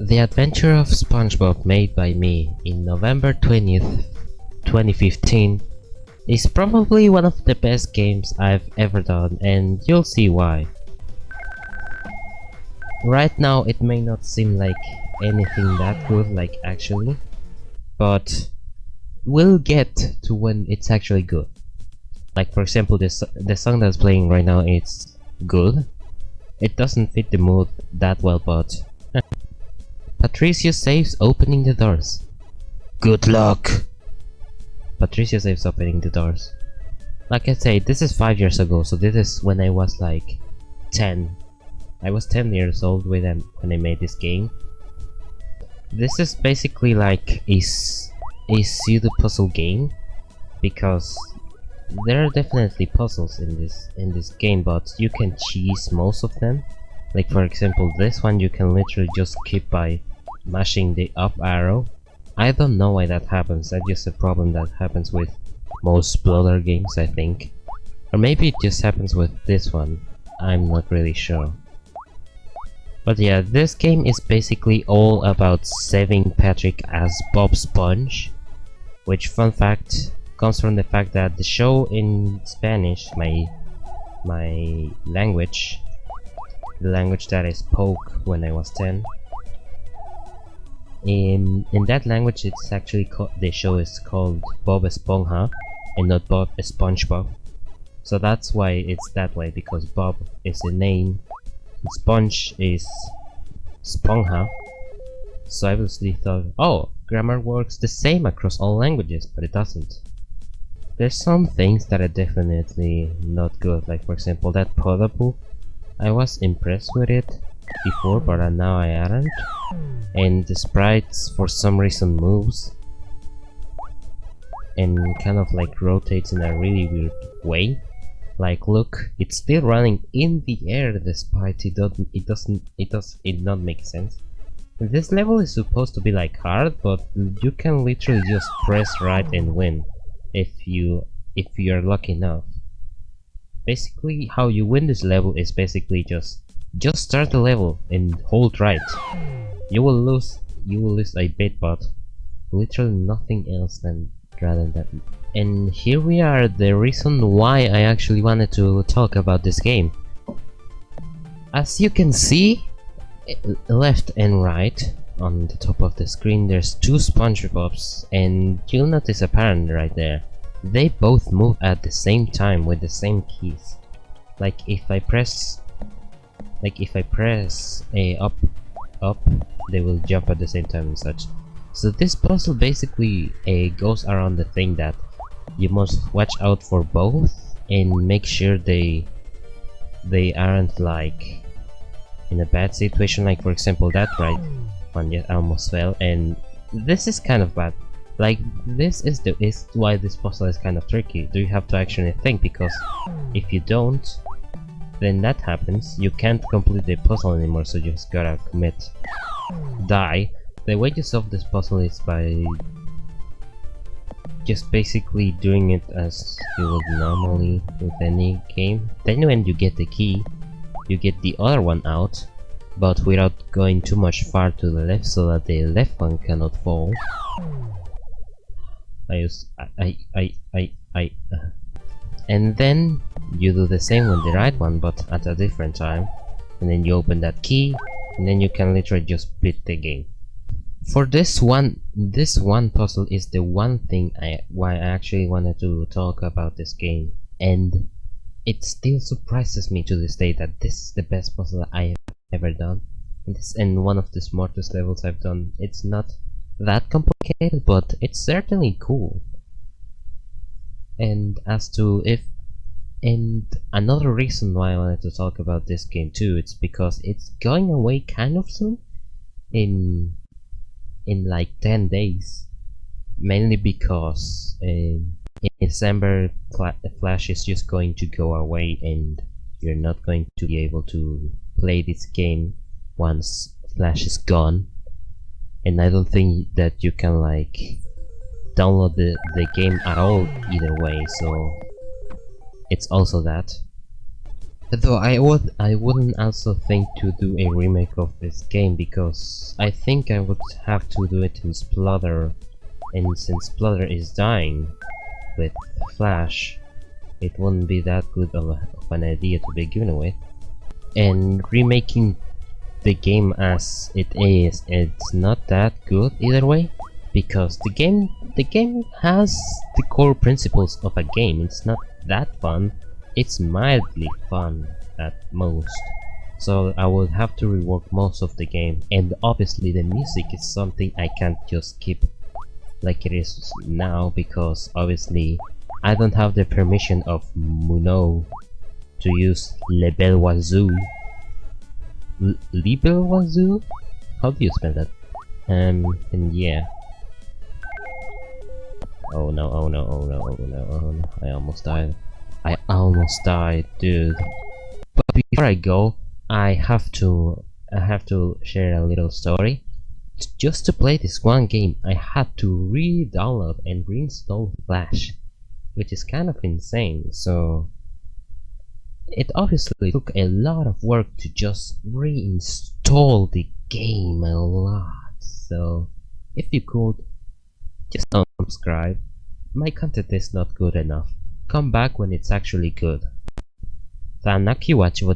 The Adventure of SpongeBob made by me in November 20th, 2015 is probably one of the best games I've ever done and you'll see why. Right now it may not seem like anything that good like actually, but we'll get to when it's actually good. Like for example this the song that's playing right now is good. It doesn't fit the mood that well but Patricio saves opening the doors. Good luck! Patricia saves opening the doors. Like I say, this is 5 years ago, so this is when I was like 10. I was 10 years old when I, when I made this game. This is basically like a, a pseudo puzzle game because there are definitely puzzles in this in this game but you can cheese most of them like for example this one you can literally just skip by mashing the up arrow I don't know why that happens, that's just a problem that happens with most Bloater games, I think. Or maybe it just happens with this one, I'm not really sure. But yeah, this game is basically all about saving Patrick as Bob Sponge. Which, fun fact, comes from the fact that the show in Spanish, my, my language, the language that I spoke when I was 10, in in that language it's actually called the show is called Bob Esponja and not Bob SpongeBob. So that's why it's that way because Bob is a name Sponge is Sponja. So I obviously thought oh grammar works the same across all languages but it doesn't. There's some things that are definitely not good like for example that Podapu. I was impressed with it before but now I aren't. And the sprites for some reason moves and kind of like rotates in a really weird way. Like look it's still running in the air despite it doesn't it doesn't it does it not make sense. This level is supposed to be like hard but you can literally just press right and win if you if you're lucky enough. Basically how you win this level is basically just just start the level and hold right. You will lose you will lose a bit but literally nothing else than rather than that. And here we are the reason why I actually wanted to talk about this game. As you can see eh, left and right on the top of the screen there's two SpongeBobs and you'll notice a pattern right there. They both move at the same time with the same keys. Like if I press like if I press a up up they will jump at the same time and such. So this puzzle basically uh, goes around the thing that you must watch out for both and make sure they they aren't like in a bad situation. Like for example that right? One yet almost fell. And this is kind of bad. Like this is the is why this puzzle is kind of tricky. Do you have to actually think? Because if you don't then that happens, you can't complete the puzzle anymore, so you just gotta commit. Die. The way to solve this puzzle is by just basically doing it as you would normally with any game. Then when you get the key, you get the other one out, but without going too much far to the left so that the left one cannot fall. I use I I I I, I uh, and then you do the same with the right one but at a different time. And then you open that key and then you can literally just beat the game. For this one this one puzzle is the one thing I why I actually wanted to talk about this game. And it still surprises me to this day that this is the best puzzle I have ever done. And this and one of the smartest levels I've done. It's not that complicated but it's certainly cool and as to if and another reason why I wanted to talk about this game too, it's because it's going away kind of soon. In in like 10 days. Mainly because uh, in December Flash is just going to go away and you're not going to be able to play this game once Flash is gone. And I don't think that you can like download the, the game at all either way, so it's also that. Though I would I wouldn't also think to do a remake of this game because I think I would have to do it in Sploder and since Sploder is dying with Flash it wouldn't be that good of, a, of an idea to begin with and remaking the game as it is it's not that good either way because the game the game has the core principles of a game it's not that fun it's mildly fun at most. So I would have to rework most of the game and obviously the music is something I can't just keep like it is now because obviously I don't have the permission of Muno to use Le Bel Oiseau. Le Bel Oiseau? How do you spell that? Um, and yeah. Oh no, oh no, oh no, oh no, oh no, I almost died. I almost died, dude. But before I go, I have to I have to share a little story. Just to play this one game, I had to re-download and reinstall Flash, which is kind of insane. So it obviously took a lot of work to just reinstall the game a lot. So if you could, just unsubscribe. My content is not good enough come back when it's actually good. Thank you watch